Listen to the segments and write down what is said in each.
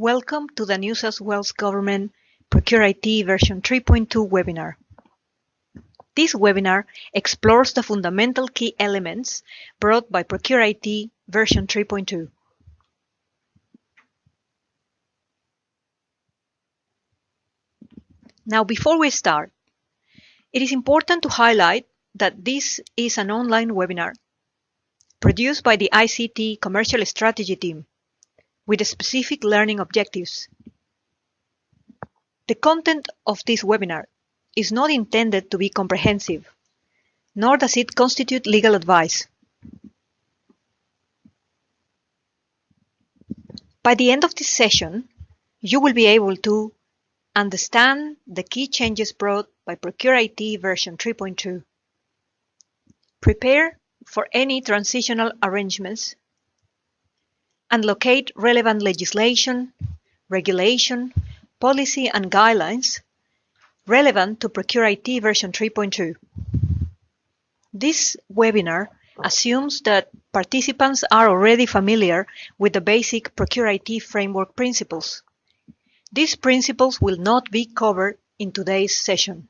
Welcome to the New South Wales Government Procure IT version 3.2 webinar. This webinar explores the fundamental key elements brought by Procure IT version 3.2. Now, before we start, it is important to highlight that this is an online webinar produced by the ICT Commercial Strategy team with specific learning objectives. The content of this webinar is not intended to be comprehensive, nor does it constitute legal advice. By the end of this session, you will be able to understand the key changes brought by Procure IT version 3.2, prepare for any transitional arrangements, and locate relevant legislation, regulation, policy and guidelines relevant to Procure IT version 3.2. This webinar assumes that participants are already familiar with the basic Procure IT framework principles. These principles will not be covered in today's session.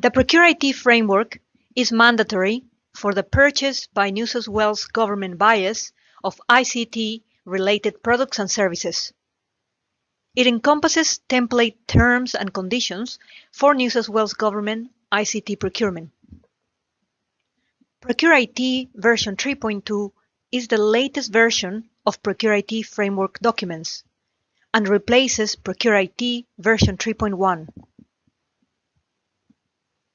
The Procure IT framework is mandatory for the purchase by New South Wales government buyers of ICT related products and services. It encompasses template terms and conditions for New South Wales Government ICT procurement. Procure IT version 3.2 is the latest version of Procure IT framework documents and replaces Procure IT version 3.1.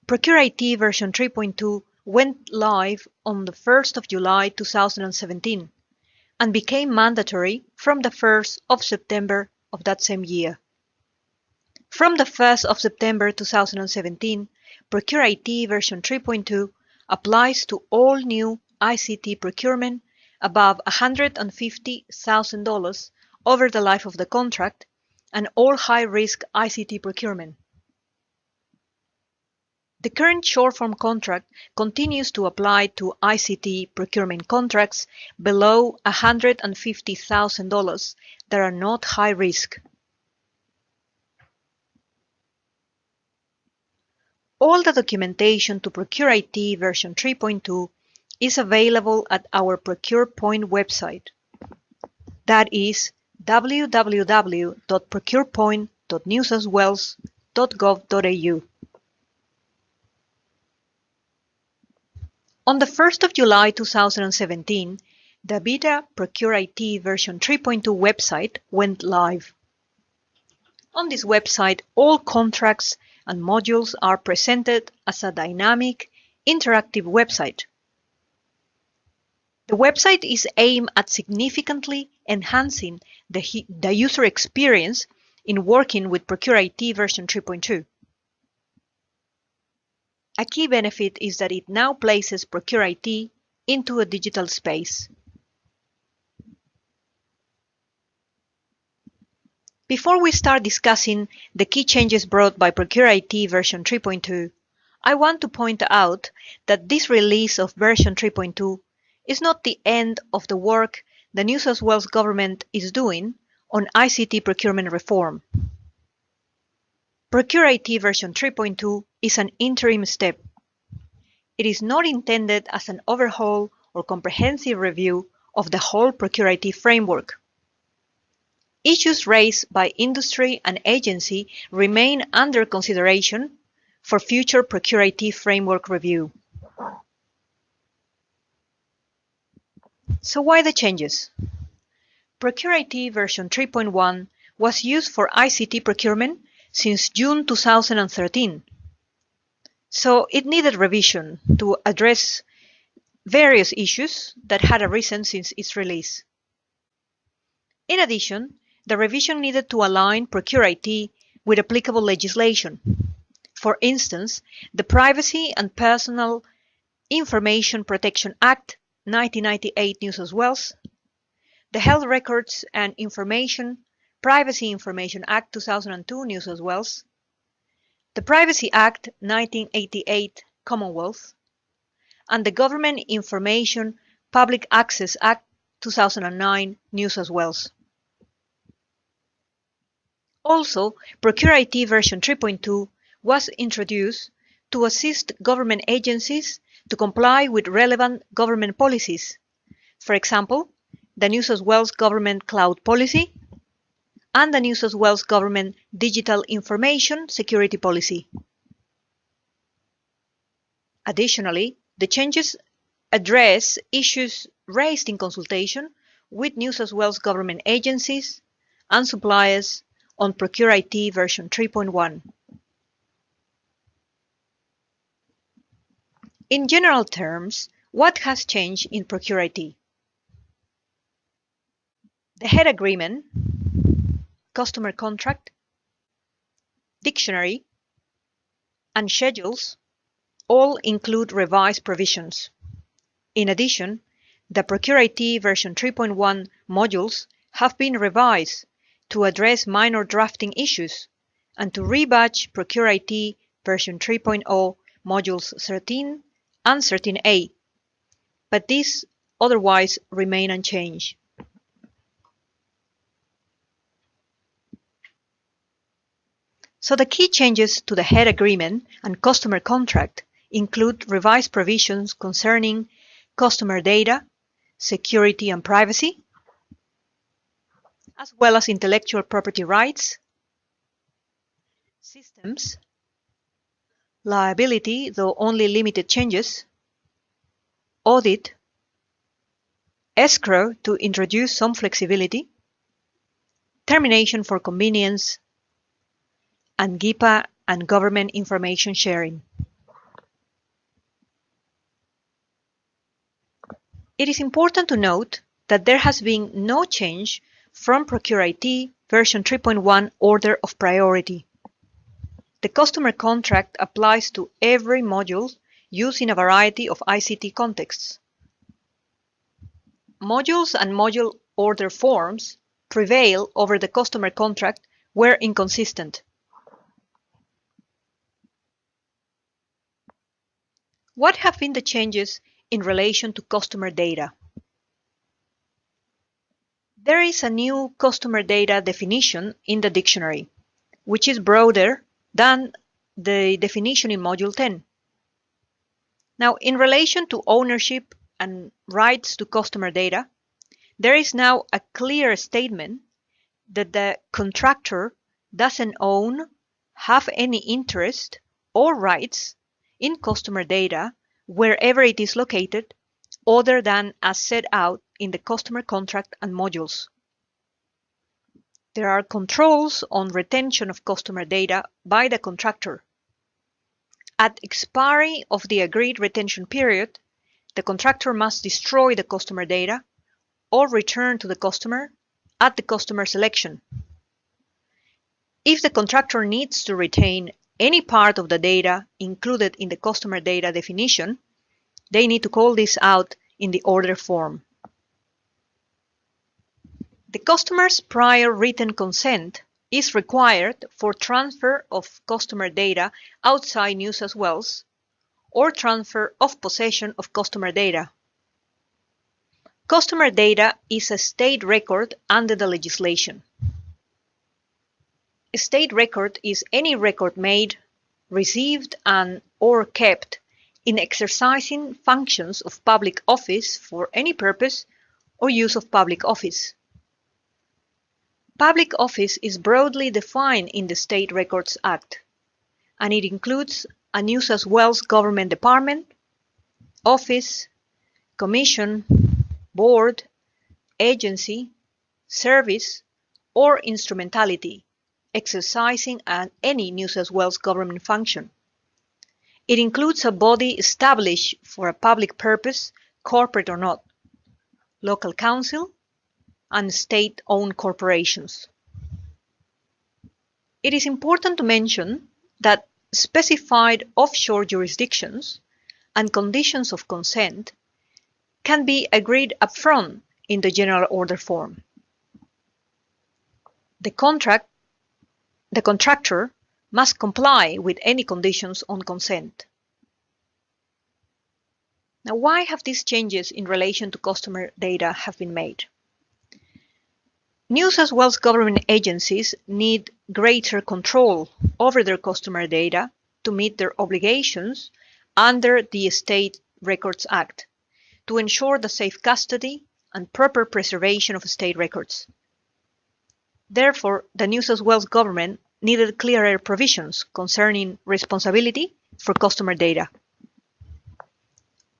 Procure IT version 3.2 went live on the 1st of July 2017 and became mandatory from the 1st of September of that same year. From the 1st of September 2017, Procure IT version 3.2 applies to all new ICT procurement above $150,000 over the life of the contract and all high-risk ICT procurement. The current short-form contract continues to apply to ICT procurement contracts below $150,000 that are not high risk. All the documentation to Procure IT version 3.2 is available at our ProcurePoint website. That is www.procurepoint.newsouthwales.gov.au. On the 1st of July 2017, the beta Procure IT version 3.2 website went live. On this website, all contracts and modules are presented as a dynamic, interactive website. The website is aimed at significantly enhancing the, the user experience in working with Procure IT version 3.2. A key benefit is that it now places Procure IT into a digital space. Before we start discussing the key changes brought by Procure IT version 3.2, I want to point out that this release of version 3.2 is not the end of the work the New South Wales government is doing on ICT procurement reform. Procure IT version 3.2 is an interim step. It is not intended as an overhaul or comprehensive review of the whole Procure IT framework. Issues raised by industry and agency remain under consideration for future Procure IT framework review. So why the changes? Procure IT version 3.1 was used for ICT procurement since June 2013. So it needed revision to address various issues that had arisen since its release. In addition, the revision needed to align Procure IT with applicable legislation. For instance, the Privacy and Personal Information Protection Act 1998 New South Wales, the Health Records and Information Privacy Information Act 2002 New South Wales, the Privacy Act 1988 Commonwealth, and the Government Information Public Access Act 2009 New South Wales. Also, Procure IT version 3.2 was introduced to assist government agencies to comply with relevant government policies. For example, the New South Wales Government Cloud Policy and the New South Wales Government Digital Information Security Policy. Additionally, the changes address issues raised in consultation with New South Wales government agencies and suppliers on Procure IT version 3.1. In general terms, what has changed in Procure IT? The head agreement, customer contract, dictionary, and schedules all include revised provisions. In addition, the Procure IT version 3.1 modules have been revised to address minor drafting issues and to rebadge Procure IT version 3.0 modules 13 and 13a, but these otherwise remain unchanged. So the key changes to the head agreement and customer contract include revised provisions concerning customer data, security and privacy, as well as intellectual property rights, systems, liability, though only limited changes, audit, escrow to introduce some flexibility, termination for convenience, and GIPA and government information sharing. It is important to note that there has been no change from Procure IT version 3.1 order of priority. The customer contract applies to every module used in a variety of ICT contexts. Modules and module order forms prevail over the customer contract were inconsistent. What have been the changes in relation to customer data? There is a new customer data definition in the dictionary, which is broader than the definition in Module 10. Now, in relation to ownership and rights to customer data, there is now a clear statement that the contractor doesn't own, have any interest or rights in customer data wherever it is located other than as set out in the customer contract and modules. There are controls on retention of customer data by the contractor. At expiry of the agreed retention period, the contractor must destroy the customer data or return to the customer at the customer's election. If the contractor needs to retain any part of the data included in the customer data definition, they need to call this out in the order form. The customer's prior written consent is required for transfer of customer data outside New South Wales or transfer of possession of customer data. Customer data is a state record under the legislation. A state record is any record made, received and or kept in exercising functions of public office for any purpose or use of public office. Public office is broadly defined in the State Records Act, and it includes a New South Wales government department, office, commission, board, agency, service, or instrumentality exercising an, any New South Wales government function. It includes a body established for a public purpose, corporate or not, local council, and state-owned corporations. It is important to mention that specified offshore jurisdictions and conditions of consent can be agreed upfront in the general order form. The contract, the contractor must comply with any conditions on consent. Now, why have these changes in relation to customer data have been made? New South Wales government agencies need greater control over their customer data to meet their obligations under the State Records Act to ensure the safe custody and proper preservation of state records. Therefore, the New South Wales government needed clearer provisions concerning responsibility for customer data.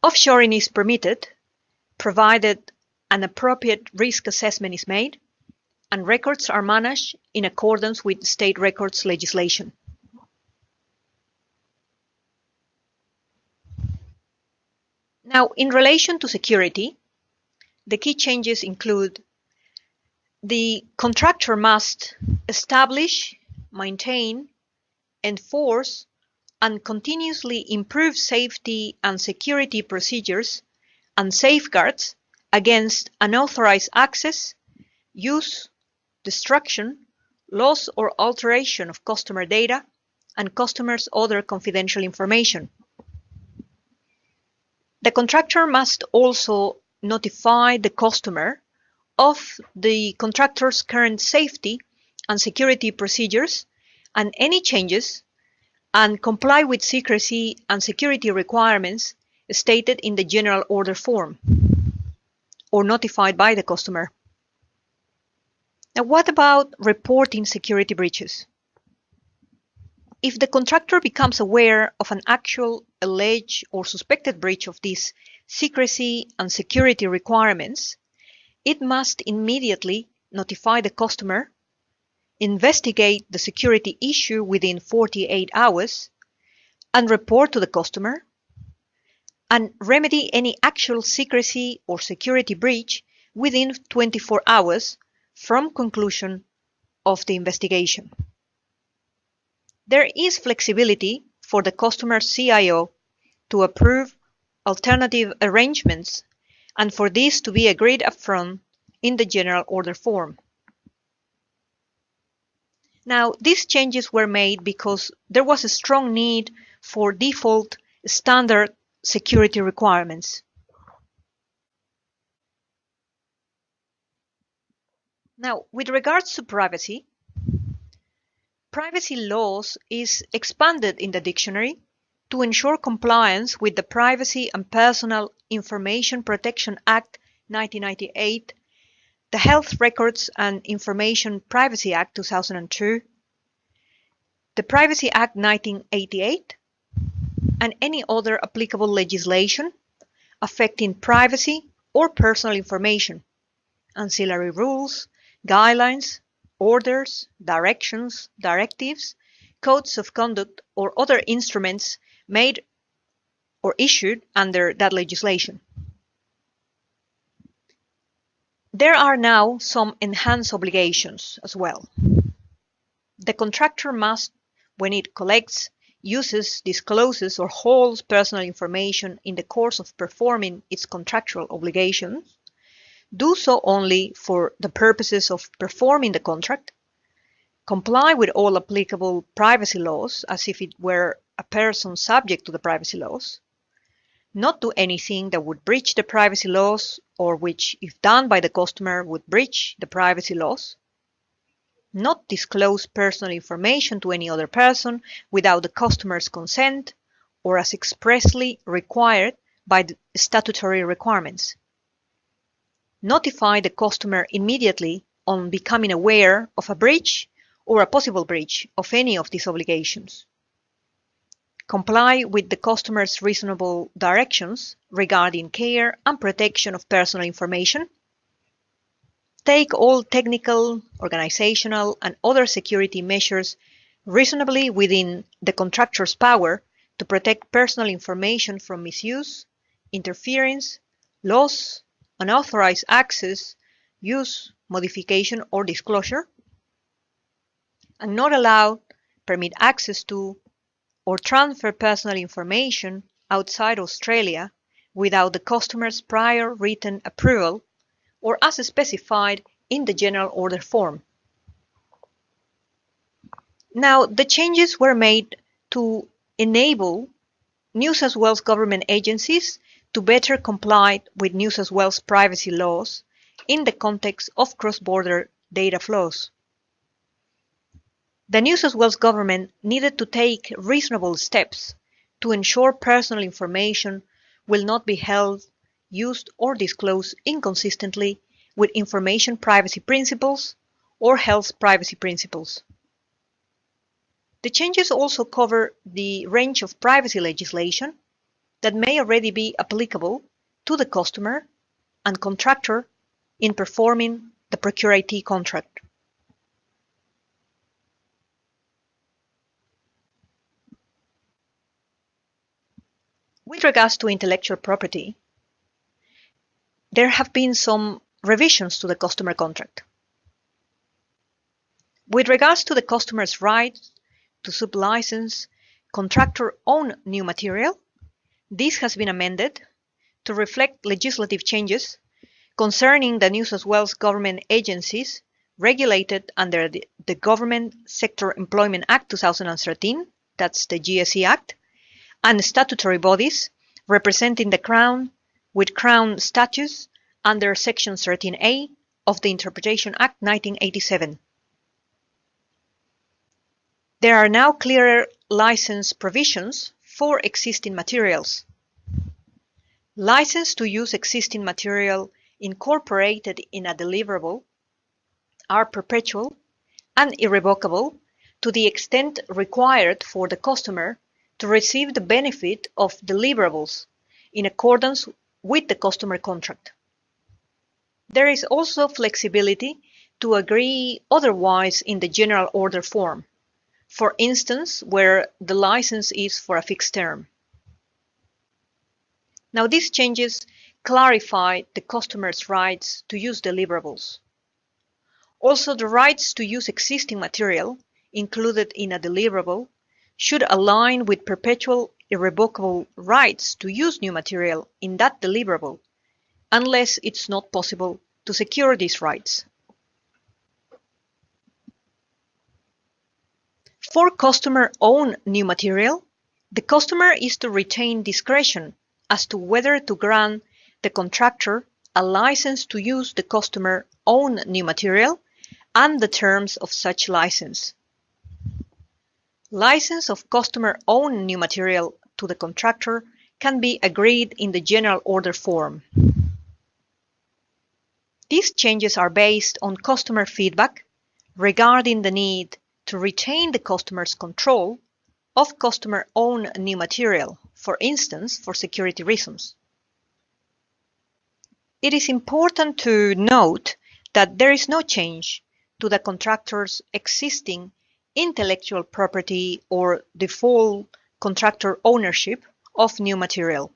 Offshoring is permitted, provided an appropriate risk assessment is made, and records are managed in accordance with state records legislation. Now, in relation to security, the key changes include the contractor must establish, maintain, enforce, and continuously improve safety and security procedures and safeguards against unauthorized access, use, destruction, loss or alteration of customer data and customers' other confidential information. The contractor must also notify the customer of the contractor's current safety and security procedures and any changes and comply with secrecy and security requirements stated in the general order form or notified by the customer. Now, what about reporting security breaches? If the contractor becomes aware of an actual, alleged, or suspected breach of these secrecy and security requirements, it must immediately notify the customer investigate the security issue within 48 hours, and report to the customer, and remedy any actual secrecy or security breach within 24 hours from conclusion of the investigation. There is flexibility for the customer CIO to approve alternative arrangements and for this to be agreed upfront in the general order form. Now, these changes were made because there was a strong need for default standard security requirements. Now, with regards to privacy, privacy laws is expanded in the dictionary to ensure compliance with the Privacy and Personal Information Protection Act 1998 the Health Records and Information Privacy Act 2002, the Privacy Act 1988, and any other applicable legislation affecting privacy or personal information, ancillary rules, guidelines, orders, directions, directives, codes of conduct, or other instruments made or issued under that legislation. There are now some enhanced obligations as well. The contractor must, when it collects, uses, discloses, or holds personal information in the course of performing its contractual obligations, do so only for the purposes of performing the contract, comply with all applicable privacy laws as if it were a person subject to the privacy laws, not do anything that would breach the privacy laws or which, if done by the customer, would breach the privacy laws, not disclose personal information to any other person without the customer's consent or as expressly required by the statutory requirements. Notify the customer immediately on becoming aware of a breach or a possible breach of any of these obligations comply with the customer's reasonable directions regarding care and protection of personal information, take all technical, organizational, and other security measures reasonably within the contractor's power to protect personal information from misuse, interference, loss, unauthorized access, use, modification, or disclosure, and not allow, permit access to, or transfer personal information outside Australia without the customer's prior written approval or as specified in the general order form. Now, the changes were made to enable New South Wales government agencies to better comply with New South Wales privacy laws in the context of cross-border data flows. The New South Wales government needed to take reasonable steps to ensure personal information will not be held, used or disclosed inconsistently with information privacy principles or health privacy principles. The changes also cover the range of privacy legislation that may already be applicable to the customer and contractor in performing the Procure IT contract. With regards to intellectual property, there have been some revisions to the customer contract. With regards to the customer's right to sublicense contractor own new material, this has been amended to reflect legislative changes concerning the New South Wales government agencies regulated under the, the Government Sector Employment Act 2013, that's the GSE Act, and statutory bodies representing the Crown with Crown status under Section 13A of the Interpretation Act 1987. There are now clearer license provisions for existing materials. License to use existing material incorporated in a deliverable are perpetual and irrevocable to the extent required for the customer to receive the benefit of deliverables in accordance with the customer contract. There is also flexibility to agree otherwise in the general order form, for instance, where the license is for a fixed term. Now these changes clarify the customer's rights to use deliverables. Also, the rights to use existing material included in a deliverable should align with perpetual irrevocable rights to use new material in that deliverable, unless it's not possible to secure these rights. For customer-owned new material, the customer is to retain discretion as to whether to grant the contractor a license to use the customer-owned new material and the terms of such license. License of customer own new material to the contractor can be agreed in the general order form. These changes are based on customer feedback regarding the need to retain the customer's control of customer own new material, for instance, for security reasons. It is important to note that there is no change to the contractor's existing intellectual property or default contractor ownership of new material.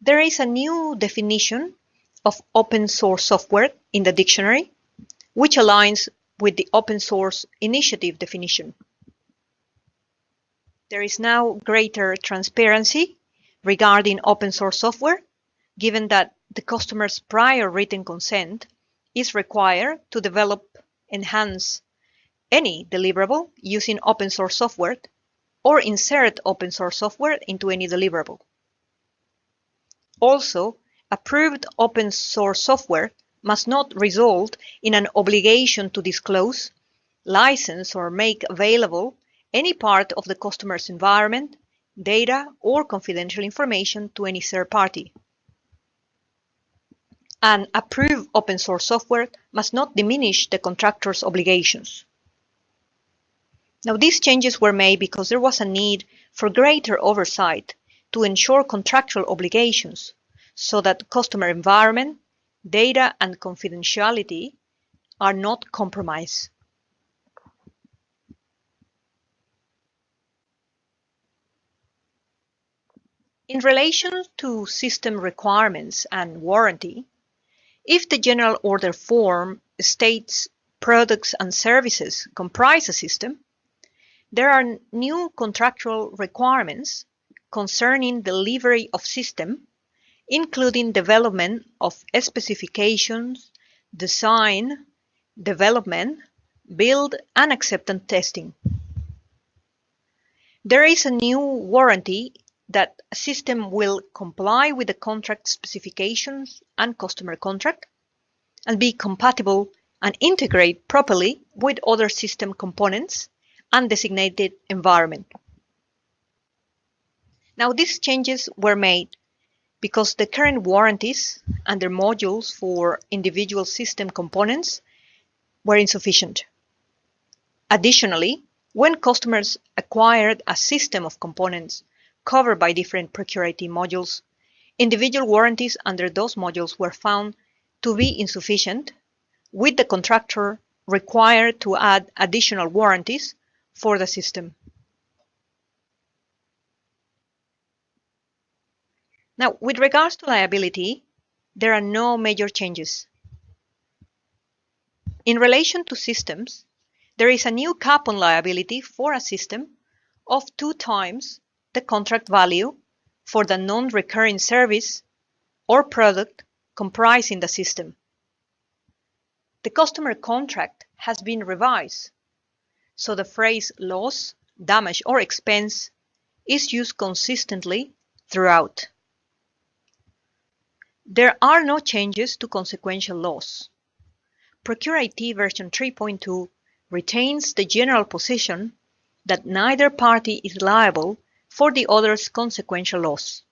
There is a new definition of open source software in the dictionary, which aligns with the open source initiative definition. There is now greater transparency regarding open source software, given that the customer's prior written consent is required to develop, enhance any deliverable using open source software or insert open source software into any deliverable. Also, approved open source software must not result in an obligation to disclose, license or make available any part of the customer's environment, data or confidential information to any third party and approve open source software must not diminish the contractor's obligations. Now these changes were made because there was a need for greater oversight to ensure contractual obligations so that customer environment, data and confidentiality are not compromised. In relation to system requirements and warranty, if the general order form states products and services comprise a system, there are new contractual requirements concerning delivery of system, including development of specifications, design, development, build, and acceptance testing. There is a new warranty that a system will comply with the contract specifications and customer contract and be compatible and integrate properly with other system components and designated environment. Now these changes were made because the current warranties and their modules for individual system components were insufficient. Additionally, when customers acquired a system of components covered by different ProcureIT modules, individual warranties under those modules were found to be insufficient, with the contractor required to add additional warranties for the system. Now, with regards to liability, there are no major changes. In relation to systems, there is a new cap on liability for a system of two times the contract value for the non-recurring service or product comprising the system. The customer contract has been revised, so the phrase loss, damage, or expense is used consistently throughout. There are no changes to consequential loss. ProcureIT version 3.2 retains the general position that neither party is liable for the other's consequential loss.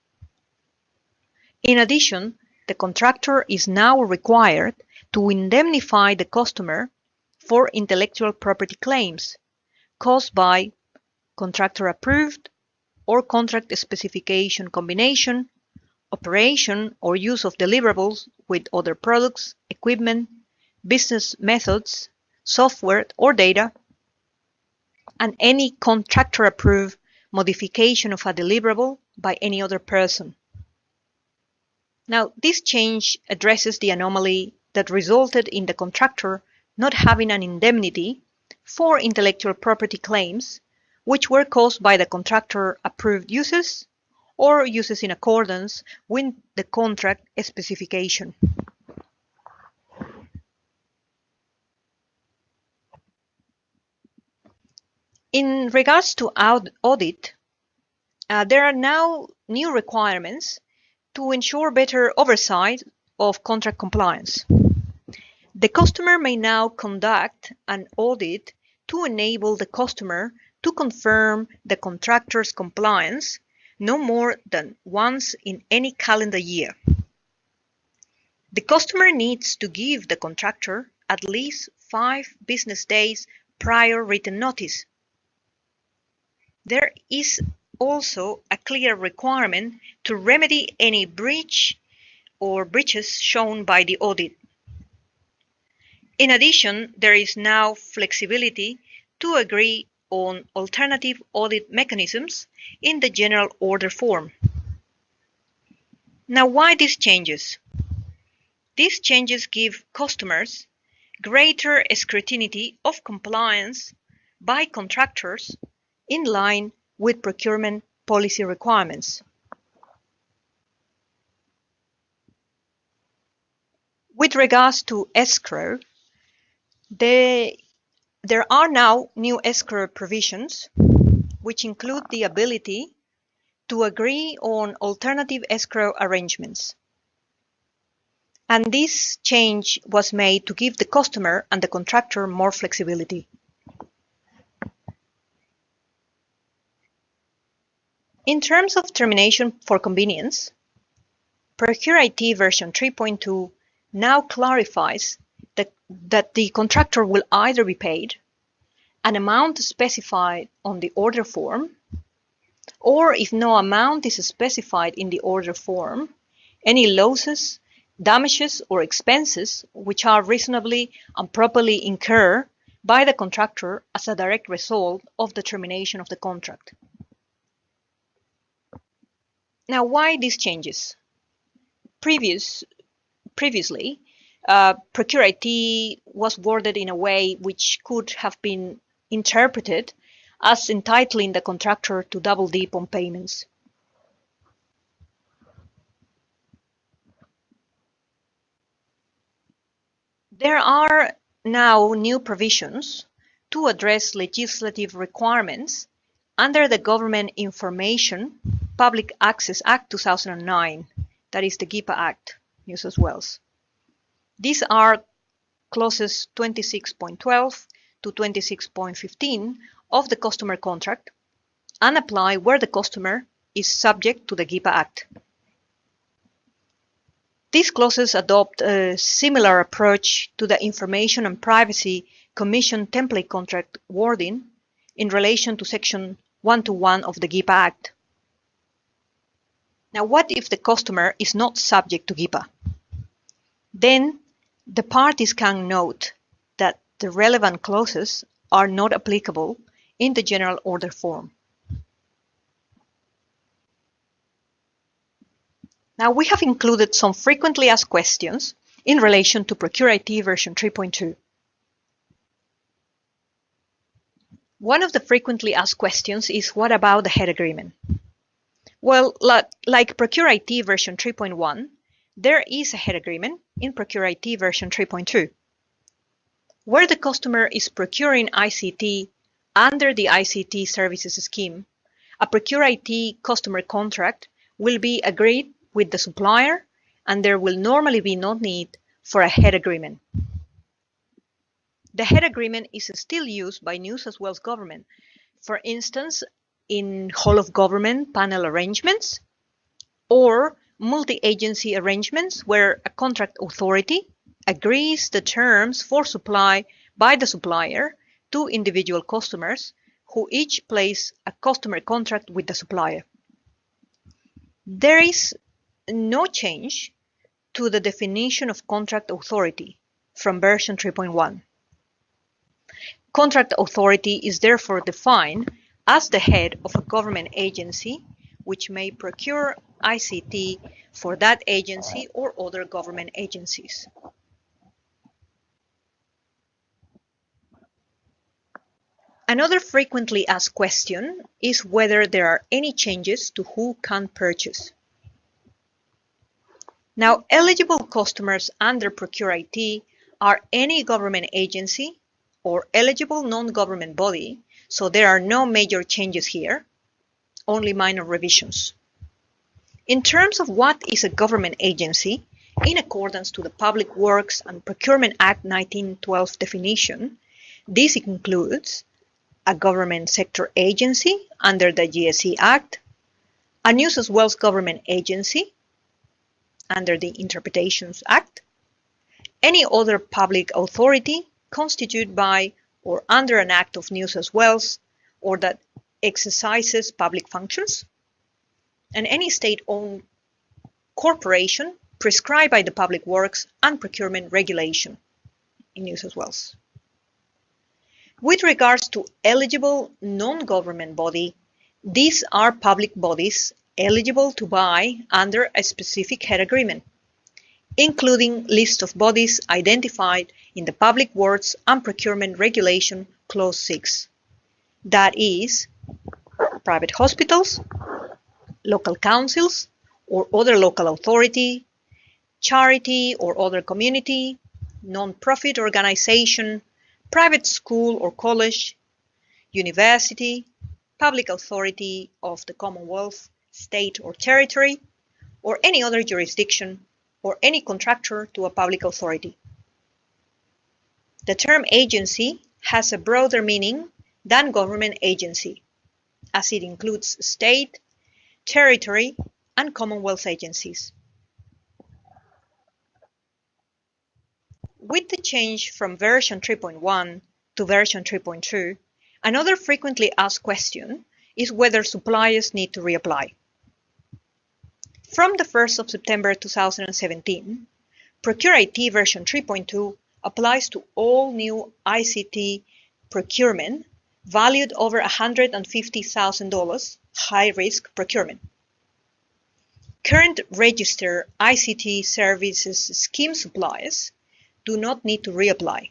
In addition, the contractor is now required to indemnify the customer for intellectual property claims caused by contractor approved or contract specification combination, operation or use of deliverables with other products, equipment, business methods, software or data, and any contractor approved modification of a deliverable by any other person. Now, this change addresses the anomaly that resulted in the contractor not having an indemnity for intellectual property claims which were caused by the contractor approved uses or uses in accordance with the contract specification. In regards to audit, uh, there are now new requirements to ensure better oversight of contract compliance. The customer may now conduct an audit to enable the customer to confirm the contractor's compliance no more than once in any calendar year. The customer needs to give the contractor at least five business days prior written notice there is also a clear requirement to remedy any breach or breaches shown by the audit. In addition, there is now flexibility to agree on alternative audit mechanisms in the general order form. Now, why these changes? These changes give customers greater scrutiny of compliance by contractors in line with procurement policy requirements. With regards to escrow, they, there are now new escrow provisions which include the ability to agree on alternative escrow arrangements. And this change was made to give the customer and the contractor more flexibility. In terms of termination for convenience, ProcureIT version 3.2 now clarifies that, that the contractor will either be paid an amount specified on the order form, or if no amount is specified in the order form, any losses, damages, or expenses which are reasonably and properly incurred by the contractor as a direct result of the termination of the contract. Now, why these changes? Previous, previously, uh, ProcureIT was worded in a way which could have been interpreted as entitling the contractor to double dip on payments. There are now new provisions to address legislative requirements under the Government Information Public Access Act 2009, that is the GIPA Act, New South Wales. These are clauses 26.12 to 26.15 of the customer contract and apply where the customer is subject to the GIPA Act. These clauses adopt a similar approach to the Information and Privacy Commission template contract wording in relation to Section 121 of the GIPA Act. Now, what if the customer is not subject to GIPA? Then the parties can note that the relevant clauses are not applicable in the general order form. Now we have included some frequently asked questions in relation to Procure IT version 3.2. One of the frequently asked questions is what about the head agreement? Well, like Procure IT version 3.1, there is a head agreement in Procure IT version 3.2, where the customer is procuring ICT under the ICT services scheme. A Procure IT customer contract will be agreed with the supplier and there will normally be no need for a head agreement. The head agreement is still used by New South Wales government, for instance, in whole of government panel arrangements or multi-agency arrangements where a contract authority agrees the terms for supply by the supplier to individual customers who each place a customer contract with the supplier. There is no change to the definition of contract authority from version 3.1. Contract authority is therefore defined as the head of a government agency which may procure ICT for that agency or other government agencies. Another frequently asked question is whether there are any changes to who can purchase. Now, eligible customers under Procure IT are any government agency or eligible non-government body, so there are no major changes here, only minor revisions. In terms of what is a government agency, in accordance to the Public Works and Procurement Act 1912 definition, this includes a government sector agency under the GSE Act, a New South Wales government agency under the Interpretations Act, any other public authority constituted by or under an act of New South Wales or that exercises public functions, and any state-owned corporation prescribed by the Public Works and Procurement Regulation in New South Wales. With regards to eligible non-government body, these are public bodies eligible to buy under a specific head agreement, including list of bodies identified in the Public Works and Procurement Regulation Clause 6. That is, private hospitals, local councils or other local authority, charity or other community, non-profit organization, private school or college, university, public authority of the Commonwealth, state or territory, or any other jurisdiction, or any contractor to a public authority. The term agency has a broader meaning than government agency, as it includes state, territory, and Commonwealth agencies. With the change from version 3.1 to version 3.2, another frequently asked question is whether suppliers need to reapply. From the 1st of September 2017, Procure IT version 3.2 applies to all new ICT procurement valued over $150,000 high-risk procurement. Current register ICT services scheme suppliers do not need to reapply.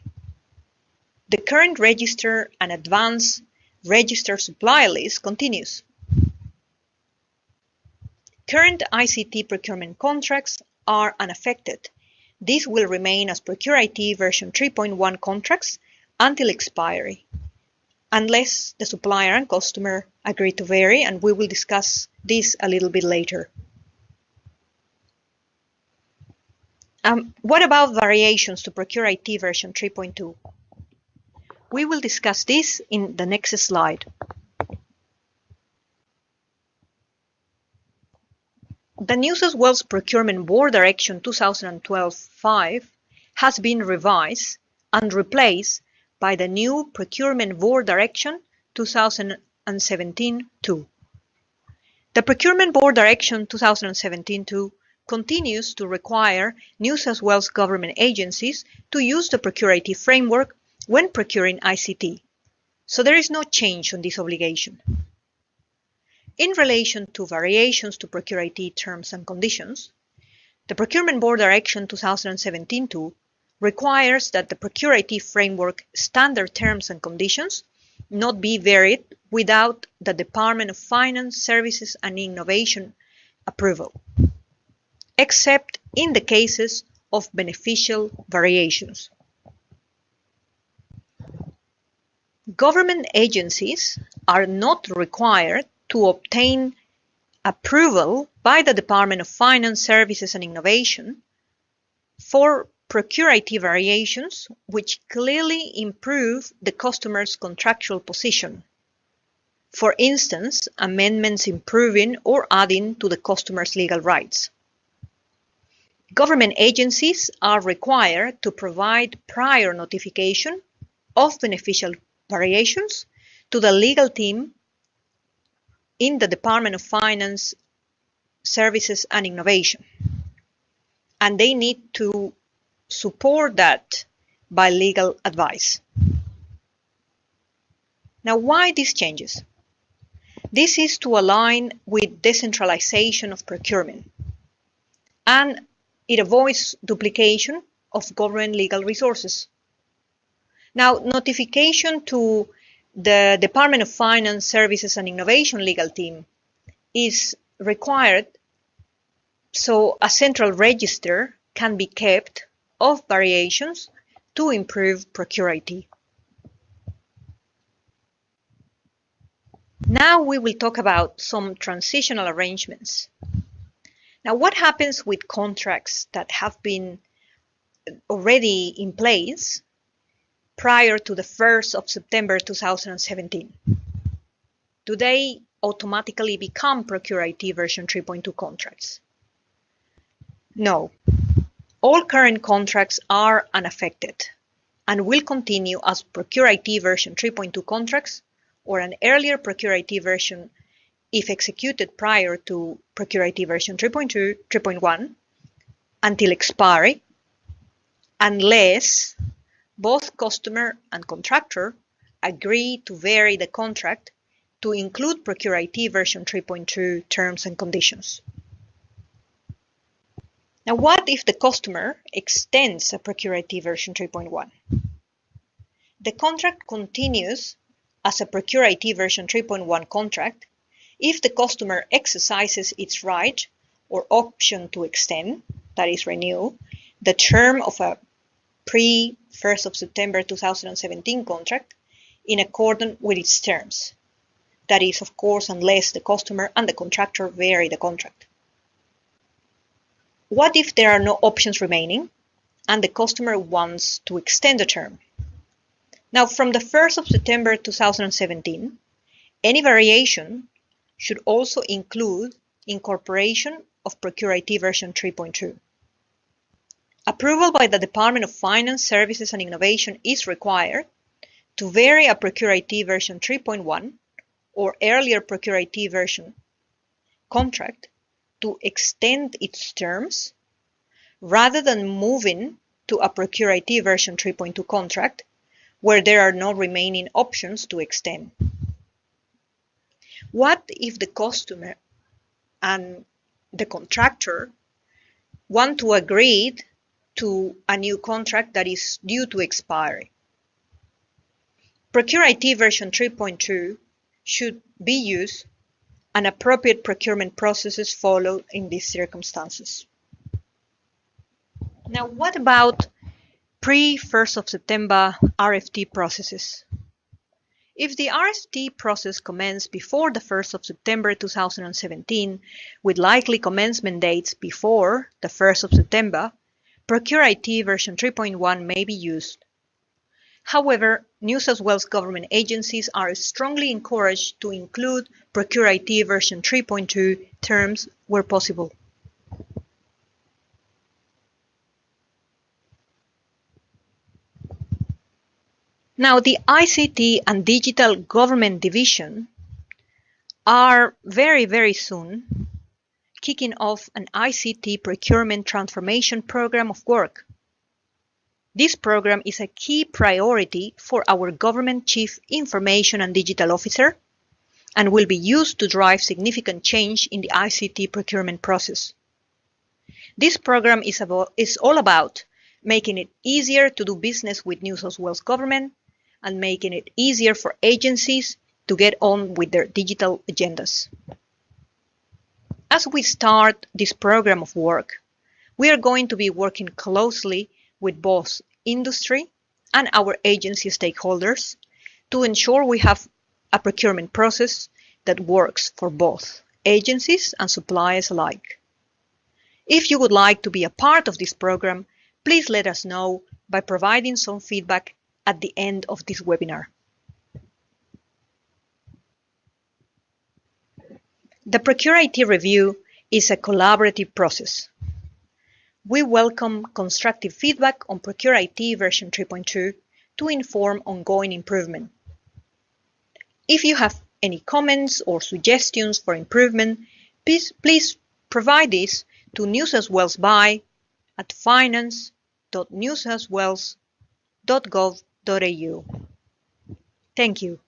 The current register and advanced register supply list continues. Current ICT procurement contracts are unaffected. These will remain as Procure IT version 3.1 contracts until expiry. unless the supplier and customer agree to vary, and we will discuss this a little bit later. Um, what about variations to Procure IT version 3.2? We will discuss this in the next slide. The New South Wales Procurement Board Direction 2012-5 has been revised and replaced by the new Procurement Board Direction 2017-2. The Procurement Board Direction 2017-2 continues to require New South Wales government agencies to use the Procure framework when procuring ICT, so there is no change on this obligation. In relation to variations to Procure IT terms and conditions, the Procurement Board Direction 2017-2 requires that the Procure IT framework standard terms and conditions not be varied without the Department of Finance, Services and Innovation approval, except in the cases of beneficial variations. Government agencies are not required to obtain approval by the Department of Finance, Services and Innovation for Procure IT variations which clearly improve the customer's contractual position. For instance, amendments improving or adding to the customer's legal rights. Government agencies are required to provide prior notification of beneficial variations to the legal team in the Department of Finance, Services and Innovation. And they need to support that by legal advice. Now, why these changes? This is to align with decentralization of procurement and it avoids duplication of government legal resources. Now, notification to the Department of Finance, Services and Innovation legal team is required so a central register can be kept of variations to improve Procure IT. Now we will talk about some transitional arrangements. Now what happens with contracts that have been already in place prior to the 1st of September 2017? Do they automatically become Procure IT version 3.2 contracts? No. All current contracts are unaffected and will continue as Procure IT version 3.2 contracts or an earlier Procure IT version if executed prior to Procure IT version 3.2, 3.1 until expiry unless both customer and contractor agree to vary the contract to include Procure IT version 3.2 terms and conditions. Now, what if the customer extends a Procure IT version 3.1? The contract continues as a Procure IT version 3.1 contract if the customer exercises its right or option to extend, that is renew, the term of a pre 1st of September 2017 contract in accordance with its terms. That is, of course, unless the customer and the contractor vary the contract. What if there are no options remaining and the customer wants to extend the term? Now, from the 1st of September 2017, any variation should also include incorporation of Procure IT version 3.2. Approval by the Department of Finance, Services and Innovation is required to vary a Procure IT version 3.1 or earlier Procure IT version contract to extend its terms rather than moving to a Procure IT version 3.2 contract where there are no remaining options to extend. What if the customer and the contractor want to agree to a new contract that is due to expire. Procure IT version 3.2 should be used and appropriate procurement processes followed in these circumstances. Now, what about pre 1st of September RFT processes? If the RFT process commenced before the 1st of September 2017, with likely commencement dates before the 1st of September, Procure IT version 3.1 may be used. However, New South Wales government agencies are strongly encouraged to include Procure IT version 3.2 terms where possible. Now, the ICT and Digital Government Division are very, very soon kicking off an ICT procurement transformation program of work. This program is a key priority for our Government Chief Information and Digital Officer and will be used to drive significant change in the ICT procurement process. This program is, about, is all about making it easier to do business with New South Wales Government and making it easier for agencies to get on with their digital agendas. As we start this program of work, we are going to be working closely with both industry and our agency stakeholders to ensure we have a procurement process that works for both agencies and suppliers alike. If you would like to be a part of this program, please let us know by providing some feedback at the end of this webinar. The Procure IT review is a collaborative process. We welcome constructive feedback on Procure IT version 3.2 to inform ongoing improvement. If you have any comments or suggestions for improvement, please, please provide this to New South Wales by at finance.newsouthwales.gov.au. Thank you.